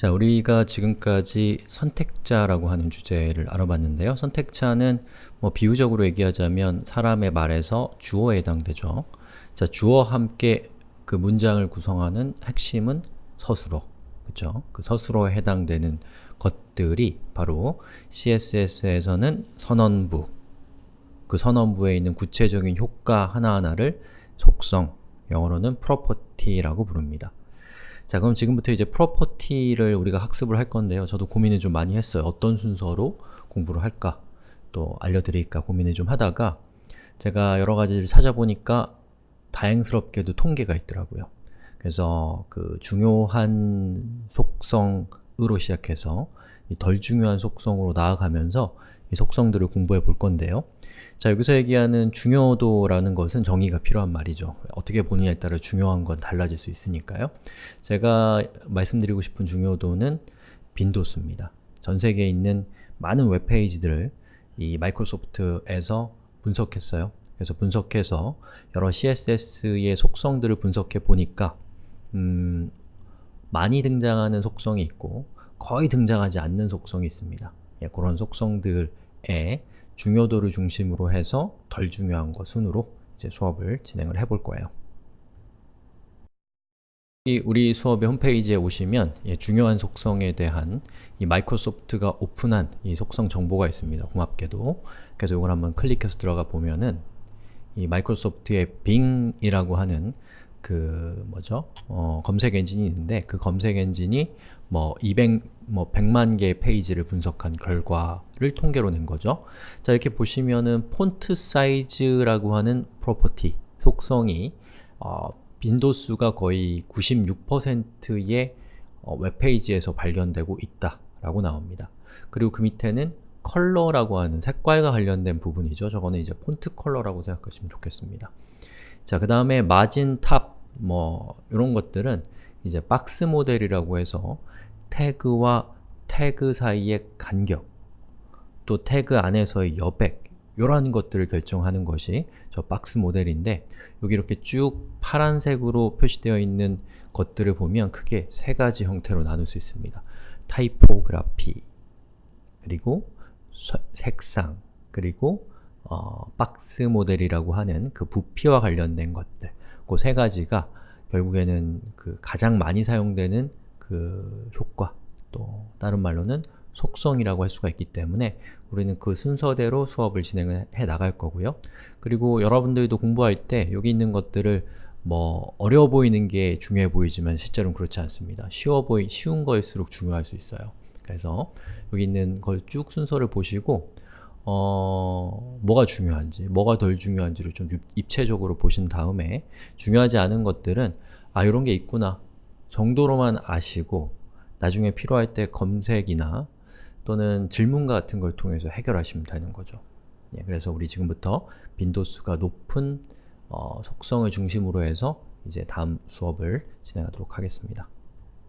자, 우리가 지금까지 선택자라고 하는 주제를 알아봤는데요. 선택자는 뭐 비유적으로 얘기하자면 사람의 말에서 주어에 해당되죠. 자, 주어와 함께 그 문장을 구성하는 핵심은 서술어. 그쵸? 그 서술어에 해당되는 것들이 바로 CSS에서는 선언부, 그 선언부에 있는 구체적인 효과 하나하나를 속성, 영어로는 property라고 부릅니다. 자 그럼 지금부터 이제 프로퍼티를 우리가 학습을 할 건데요. 저도 고민을 좀 많이 했어요. 어떤 순서로 공부를 할까 또 알려드릴까 고민을 좀 하다가 제가 여러 가지를 찾아보니까 다행스럽게도 통계가 있더라고요. 그래서 그 중요한 속성으로 시작해서 덜 중요한 속성으로 나아가면서 이 속성들을 공부해 볼 건데요. 자, 여기서 얘기하는 중요도라는 것은 정의가 필요한 말이죠. 어떻게 보느냐에 따라 중요한 건 달라질 수 있으니까요. 제가 말씀드리고 싶은 중요도는 빈도수입니다. 전 세계에 있는 많은 웹페이지들을 이 마이크로소프트에서 분석했어요. 그래서 분석해서 여러 CSS의 속성들을 분석해 보니까 음, 많이 등장하는 속성이 있고 거의 등장하지 않는 속성이 있습니다. 예, 그런 속성들의 중요도를 중심으로 해서 덜 중요한 것 순으로 이제 수업을 진행을 해볼 거예요. 우리 수업의 홈페이지에 오시면 예, 중요한 속성에 대한 이 마이크로소프트가 오픈한 이 속성 정보가 있습니다. 고맙게도. 그래서 이걸 한번 클릭해서 들어가 보면은 이 마이크로소프트의 Bing이라고 하는 그 뭐죠? 어, 검색 엔진이 있는데 그 검색 엔진이 뭐 200, 뭐 100만 개의 페이지를 분석한 결과를 통계로 낸 거죠. 자, 이렇게 보시면은 font size라고 하는 property, 속성이 어, 빈도수가 거의 96%의 어, 웹페이지에서 발견되고 있다라고 나옵니다. 그리고 그 밑에는 color라고 하는 색깔과 관련된 부분이죠. 저거는 이제 font color라고 생각하시면 좋겠습니다. 자, 그 다음에 margin top, 뭐 이런 것들은 이제 box model이라고 해서 태그와 태그 사이의 간격, 또 태그 안에서의 여백, 이런 것들을 결정하는 것이 저 box model인데 여기 이렇게 쭉 파란색으로 표시되어 있는 것들을 보면 크게 세 가지 형태로 나눌 수 있습니다. typography, 그리고 색상, 그리고 어, box model이라고 하는 그 부피와 관련된 것들 그 세 가지가 결국에는 그 가장 많이 사용되는 그 효과 또 다른 말로는 속성이라고 할 수가 있기 때문에 우리는 그 순서대로 수업을 진행해 나갈 거고요. 그리고 여러분들도 공부할 때 여기 있는 것들을 뭐 어려워 보이는 게 중요해 보이지만 실제로는 그렇지 않습니다. 쉬워 보이, 쉬운 거일수록 중요할 수 있어요. 그래서 여기 있는 걸 쭉 순서를 보시고 어, 뭐가 중요한지, 뭐가 덜 중요한지를 좀 입체적으로 보신 다음에 중요하지 않은 것들은 아, 이런 게 있구나 정도로만 아시고 나중에 필요할 때 검색이나 또는 질문 같은 걸 통해서 해결하시면 되는 거죠. 예, 그래서 우리 지금부터 빈도수가 높은 어, 속성을 중심으로 해서 이제 다음 수업을 진행하도록 하겠습니다.